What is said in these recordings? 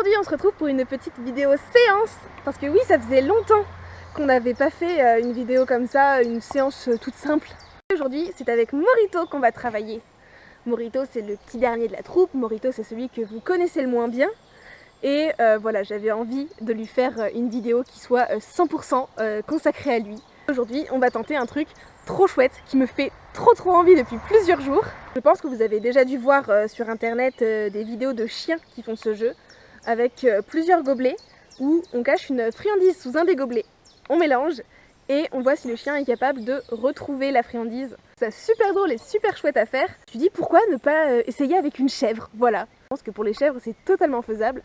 Aujourd'hui on se retrouve pour une petite vidéo séance parce que oui ça faisait longtemps qu'on n'avait pas fait euh, une vidéo comme ça, une séance euh, toute simple. Aujourd'hui c'est avec Morito qu'on va travailler. Morito c'est le petit dernier de la troupe, Morito c'est celui que vous connaissez le moins bien et euh, voilà j'avais envie de lui faire une vidéo qui soit 100% consacrée à lui. Aujourd'hui on va tenter un truc trop chouette qui me fait trop trop envie depuis plusieurs jours. Je pense que vous avez déjà dû voir sur internet des vidéos de chiens qui font ce jeu avec euh, plusieurs gobelets où on cache une friandise sous un des gobelets. On mélange et on voit si le chien est capable de retrouver la friandise. C'est super drôle et super chouette à faire. Tu dis pourquoi ne pas euh, essayer avec une chèvre? Voilà. Je pense que pour les chèvres c'est totalement faisable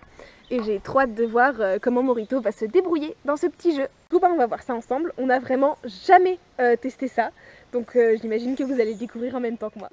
et j'ai trop hâte de voir euh, comment Morito va se débrouiller dans ce petit jeu. Du coup, on va voir ça ensemble. On n'a vraiment jamais testé ça, donc j'imagine que vous allez le découvrir en même temps que moi.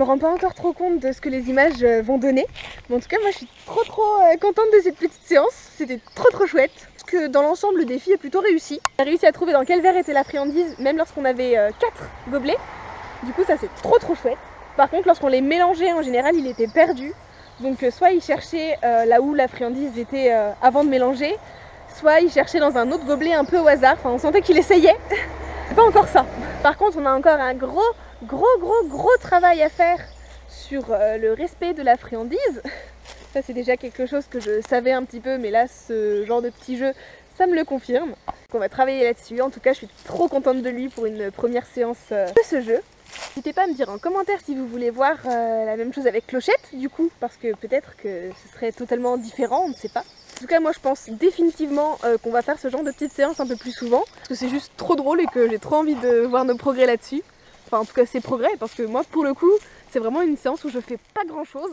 Me rends pas encore trop compte de ce que les images euh, vont donner. En tout cas, moi je suis trop trop euh, contente de cette petite séance. C'était trop trop chouette. Parce que dans l'ensemble, le défi est plutôt réussi. J'ai réussi à trouver dans quel verre était la friandise, même lorsqu'on avait 4 gobelets. Du coup, ça c'est trop trop chouette. Par contre, lorsqu'on les mélangeait, en général, il était perdu. Donc soit il cherchait là où la friandise était avant de mélanger, soit il cherchait dans un autre gobelet un peu au hasard. Enfin, on sentait qu'il essayait. pas encore ça. Par contre, on a encore un gros gros gros gros travail à faire sur euh, le respect de la friandise. Ça c'est déjà quelque chose que je savais un petit peu mais là ce genre de petit jeu ça me le confirme. on va travailler là-dessus. En tout cas je suis trop contente de lui pour une première séance euh, de ce jeu. N'hésitez pas à me dire en commentaire si vous voulez voir euh, la même chose avec Clochette du coup parce que peut-être que ce serait totalement différent, on ne sait pas. En tout cas moi je pense définitivement qu'on va faire ce genre de petites séances un peu plus souvent parce que c'est juste trop drôle et que j'ai trop envie de voir nos progrès là-dessus. Enfin en tout cas c'est progrès parce que moi pour le coup c'est vraiment une séance où je fais pas grand chose.